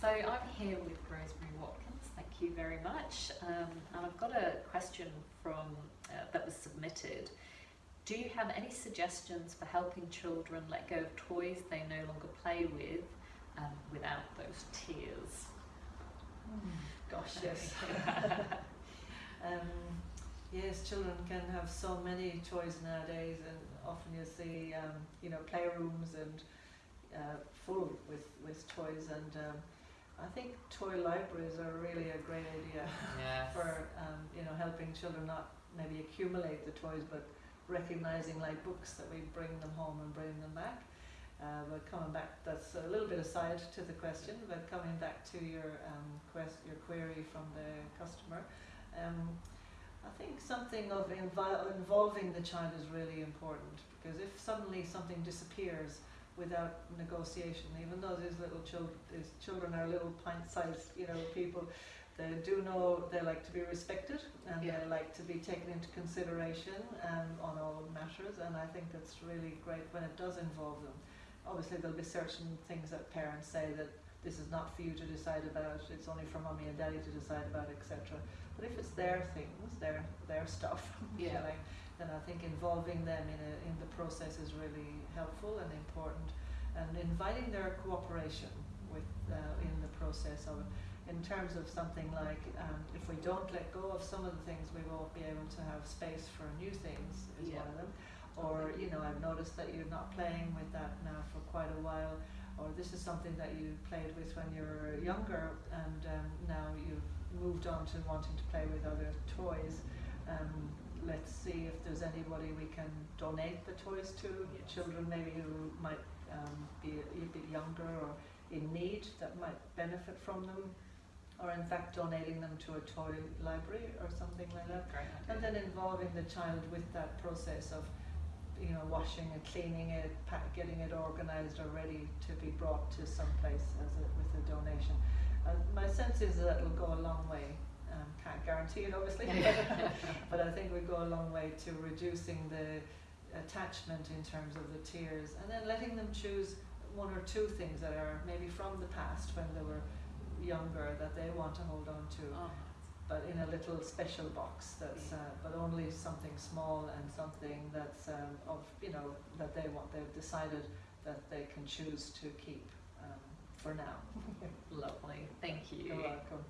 So I'm here with Rosemary Watkins. Thank you very much. Um, and I've got a question from uh, that was submitted. Do you have any suggestions for helping children let go of toys they no longer play with um, without those tears? Gosh, yes. um, yes, children can have so many toys nowadays, and often you see, um, you know, playrooms and uh, full with, with toys. And um, I think toy libraries are really a great idea Yes. for, um, you know, helping children not maybe accumulate the toys, but recognizing like books that we bring them home and bring them back. Uh, but coming back, that's a little bit aside to the question, but coming back to your um, quest, your query from the customer, um, I think something of involving the child is really important because if suddenly something disappears without negotiation, even though these little children, these children are little pint-sized, you know, people, they do know they like to be respected and Yeah. they like to be taken into consideration um, on all matters, and I think that's really great when it does involve them obviously there'll be certain things that parents say that this is not for you to decide about, it's only for mommy and daddy to decide about, etc. But if it's their things, their their stuff, if you Yeah. Then I think involving them in a, in the process is really helpful and important, and inviting their cooperation with uh, in the process of. In terms of something like, um, if we don't let go of some of the things, we won't be able to have space for new things. Is Yeah. one of them or you know I've noticed that you're not playing with that now for quite a while or this is something that you played with when you were younger and um, now you've moved on to wanting to play with other toys um, let's see if there's anybody we can donate the toys to Yes. children maybe who might um, be a, a bit younger or in need that might benefit from them or in fact donating them to a toy library or something like that Great and then involving the child with that process of, you know, washing and cleaning it, getting it organised or ready to be brought to some place as a, with a donation. Uh, my sense is that it'll go a long way. Um, can't guarantee it, obviously, but I think we go a long way to reducing the attachment in terms of the tears, and then letting them choose one or two things that are maybe from the past when they were younger that they want to hold on to Oh, but in a little special box that's, uh, but only something small and something that's um, of, you know, that they want, they've decided that they can choose to keep um, for now. lovely. Thank you. You're welcome.